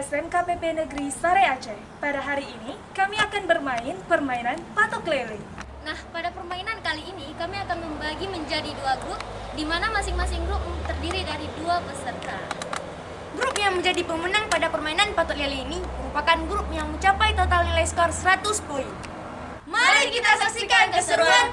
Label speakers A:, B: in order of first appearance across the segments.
A: SMKPP Negeri Sare Aceh. Pada hari ini, kami akan bermain permainan patok lele.
B: Nah, pada permainan kali ini kami akan membagi menjadi dua grup, di mana masing-masing grup terdiri dari dua peserta.
C: Grup yang menjadi pemenang pada permainan patok lele ini merupakan grup yang mencapai total nilai skor 100 poin. Mari kita saksikan keseruan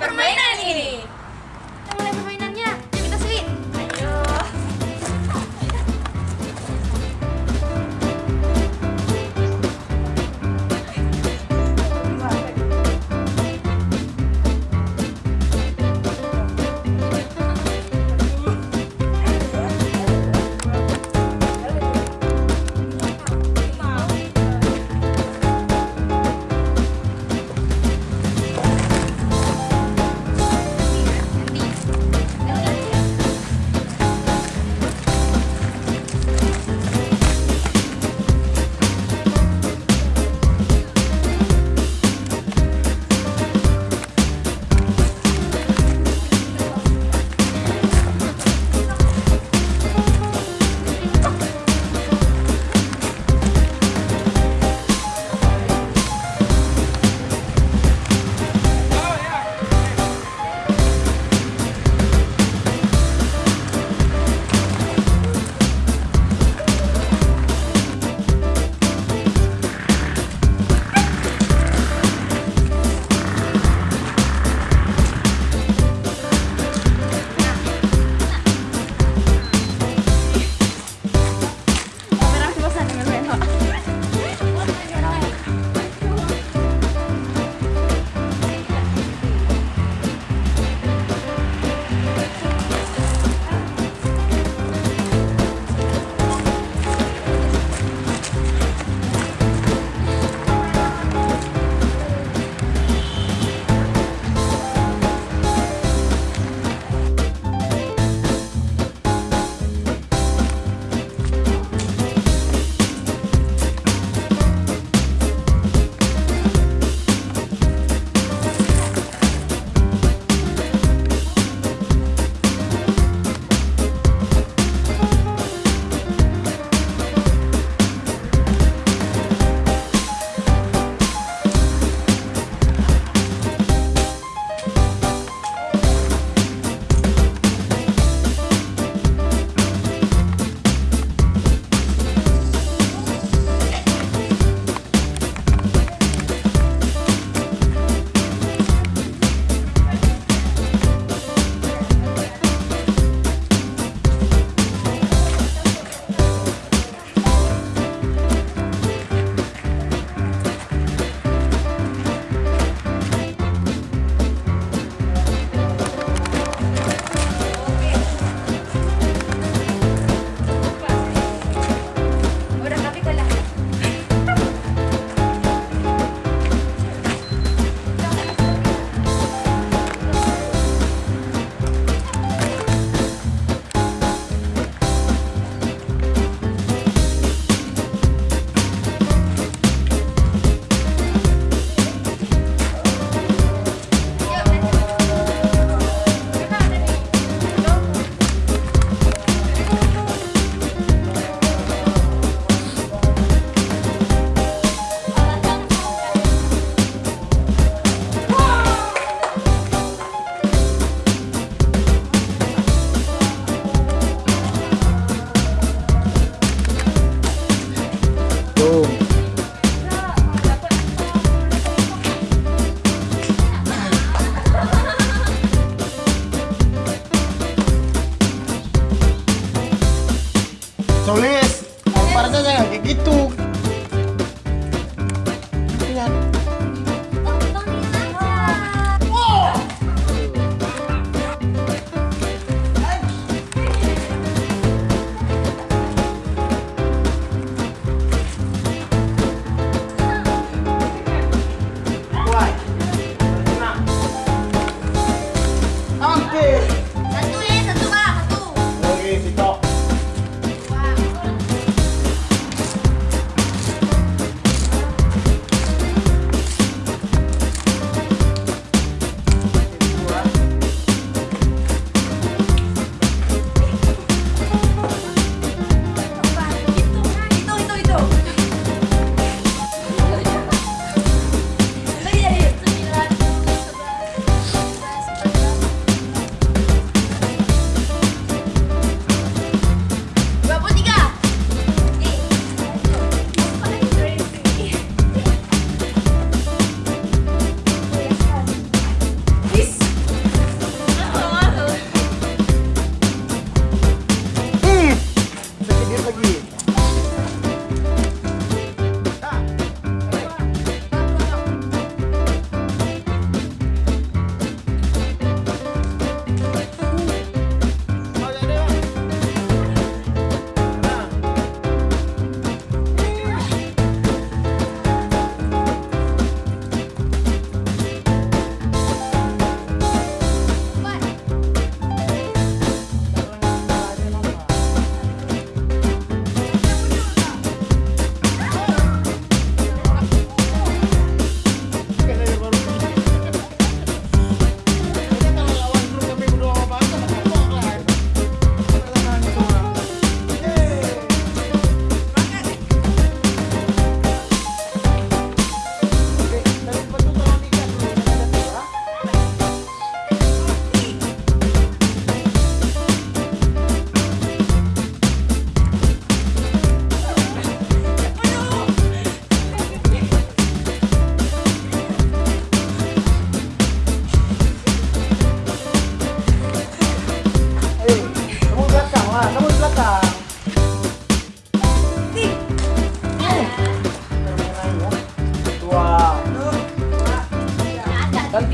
D: Solis, lemparnya jangan kayak gitu.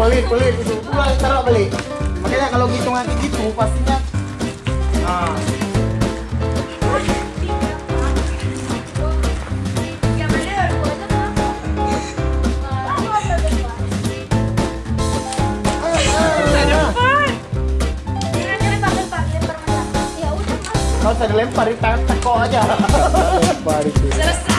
D: Pelit pelit. Itu pulang taruh balik. Makanya kalau hitung nanti gitu pastinya. Nah
B: Ya udah.
D: Kalau saya dilempar di tangan teko aja. Lempar itu